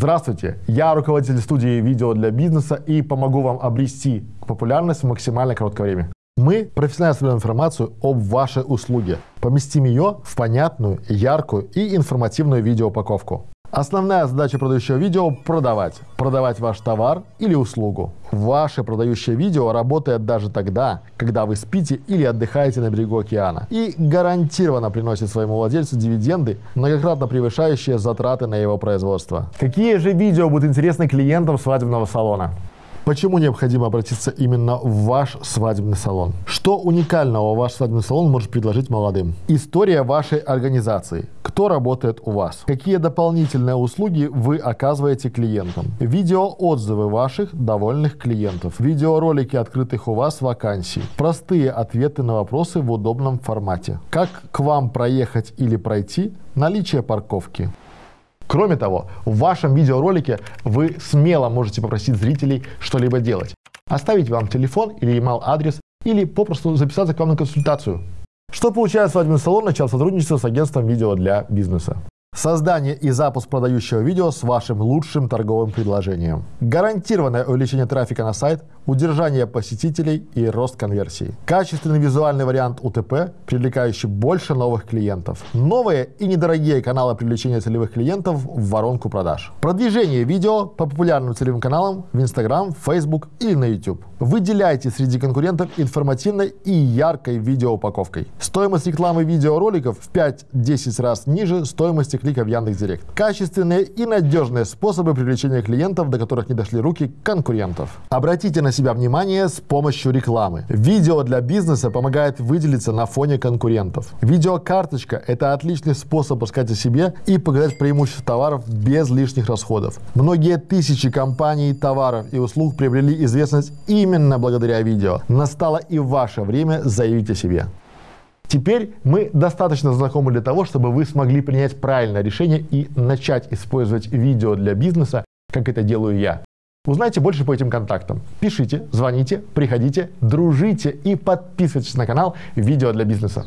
Здравствуйте, я руководитель студии видео для бизнеса и помогу вам обрести популярность в максимально короткое время. Мы профессионально собираем информацию об вашей услуге. Поместим ее в понятную, яркую и информативную видеоупаковку. Основная задача продающего видео – продавать. Продавать ваш товар или услугу. Ваше продающее видео работает даже тогда, когда вы спите или отдыхаете на берегу океана. И гарантированно приносит своему владельцу дивиденды, многократно превышающие затраты на его производство. Какие же видео будут интересны клиентам свадебного салона? Почему необходимо обратиться именно в ваш свадебный салон? Что уникального ваш свадебный салон может предложить молодым? История вашей организации. Кто работает у вас? Какие дополнительные услуги вы оказываете клиентам? Видеоотзывы ваших довольных клиентов. Видеоролики открытых у вас вакансий. Простые ответы на вопросы в удобном формате. Как к вам проехать или пройти? Наличие парковки. Кроме того, в вашем видеоролике вы смело можете попросить зрителей что-либо делать. Оставить вам телефон или email адрес или попросту записаться к вам на консультацию. Что получает свадебный салон, начал сотрудничество с агентством видео для бизнеса. Создание и запуск продающего видео с вашим лучшим торговым предложением. Гарантированное увеличение трафика на сайт, удержание посетителей и рост конверсии. Качественный визуальный вариант УТП, привлекающий больше новых клиентов. Новые и недорогие каналы привлечения целевых клиентов в воронку продаж. Продвижение видео по популярным целевым каналам в Instagram, Facebook или на YouTube. Выделяйте среди конкурентов информативной и яркой видеоупаковкой. Стоимость рекламы видеороликов в 5-10 раз ниже стоимости клика в Яндекс.Директ. Качественные и надежные способы привлечения клиентов, до которых не дошли руки конкурентов. Обратите на себя внимание с помощью рекламы. Видео для бизнеса помогает выделиться на фоне конкурентов. Видеокарточка – это отличный способ рассказать о себе и показать преимущества товаров без лишних расходов. Многие тысячи компаний, товаров и услуг приобрели известность именно благодаря видео. Настало и ваше время заявить о себе. Теперь мы достаточно знакомы для того, чтобы вы смогли принять правильное решение и начать использовать видео для бизнеса, как это делаю я. Узнайте больше по этим контактам. Пишите, звоните, приходите, дружите и подписывайтесь на канал «Видео для бизнеса».